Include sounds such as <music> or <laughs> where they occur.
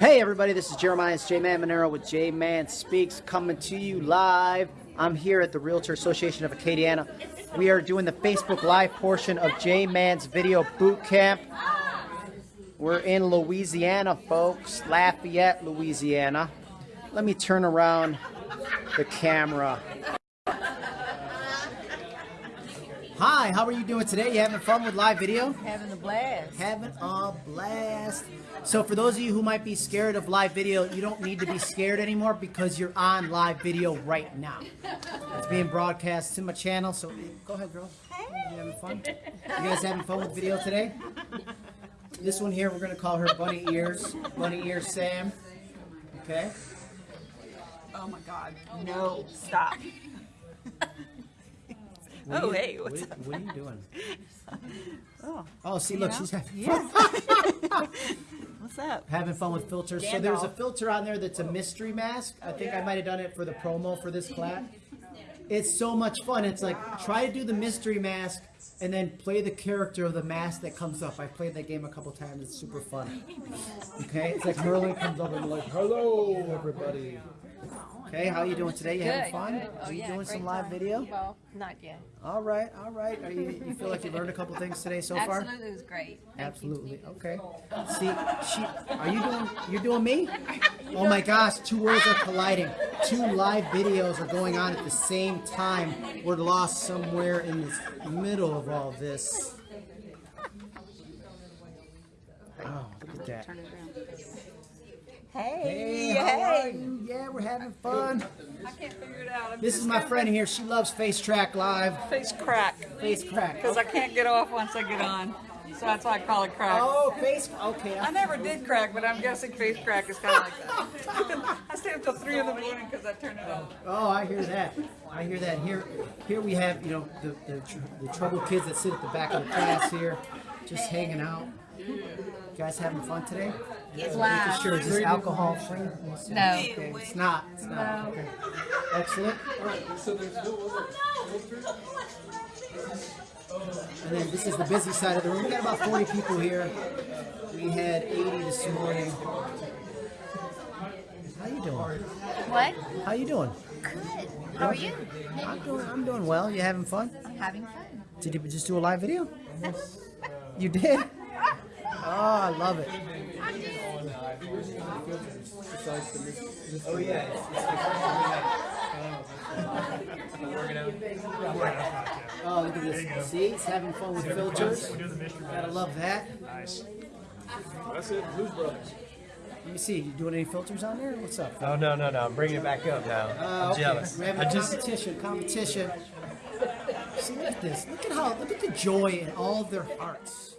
Hey everybody, this is Jeremiah. It's J-Man Monero with J-Man Speaks coming to you live. I'm here at the Realtor Association of Acadiana. We are doing the Facebook Live portion of J-Man's Video Boot Camp. We're in Louisiana, folks. Lafayette, Louisiana. Let me turn around the camera. Hi, how are you doing today? You having fun with live video? Having a blast. Having a blast. So for those of you who might be scared of live video, you don't need to be scared anymore because you're on live video right now. It's being broadcast to my channel, so go ahead, girl. You having fun? You guys having fun with video today? This one here, we're gonna call her Bunny Ears. Bunny Ears Sam. Okay. Oh my God. No, stop. What Oh, you- hey, what's what, what are you doing? <laughs> Oh, Oh, see, look, she's having <laughs> yeah. What's up? having fun with filters. So there's a filter on there that's a mystery mask. I think I might have done it for the promo for this class. It's so much fun. It's like try to do the mystery mask and then play the character of the mask that comes up. I played that game a couple times. It's super fun. Okay, it's like Merlin comes up and like, "Hello, everybody." Okay, how are you doing today? You having fun? good. Oh, Are you yeah, doing some live time. video? Well, not yet. All right, all right. Are you, you feel like you learned a couple things today so far? Absolutely, it was great. Thank. Absolutely. Okay. See, she, are you doing? You're doing me? Oh my gosh! Two worlds are colliding. Two live videos are going on at the same time. We're lost somewhere in the middle of all this. Oh, look at that. Hey, Hey, how are you? Yeah, we're having fun. I can't figure it out. I'm This is my friend here. She loves Face Track Live. face crack Face Crack. because I can't get off once I get on. So that's why I call it crack. Oh, Face. Okay. I never did crack, but I'm guessing face crack is kind of like that. <laughs> I stayed up till three in the morning because I turned it off. Oh, I hear that. I hear that. Here, here we have you know the the, tr- the troubled kids that sit at the back of the class here, just hanging out. You guys having fun today? It's Making sure is this alcohol free? No. Okay, it's not. It's not. Okay. Excellent. Oh no! And then this is the busy side of the room. We got about 40 people here. We had 80 this morning. How you doing? What? How you doing? Good. How are you? I'm doing. I'm doing well. You having fun? I'm having fun. Did you just do a live video? You did? Oh, I love it. Oh, yeah. Oh, look at this. See, it's having fun with filters. Gotta love that. Nice. That's it. Blues Brothers. Let me see. You doing any filters on there? What's up? Oh no no no! I'm bringing it back up now. Uh, I'm okay. jealous. We're having I just competition. Competition. See, look at this. Look at how. Look at the joy in all of their hearts.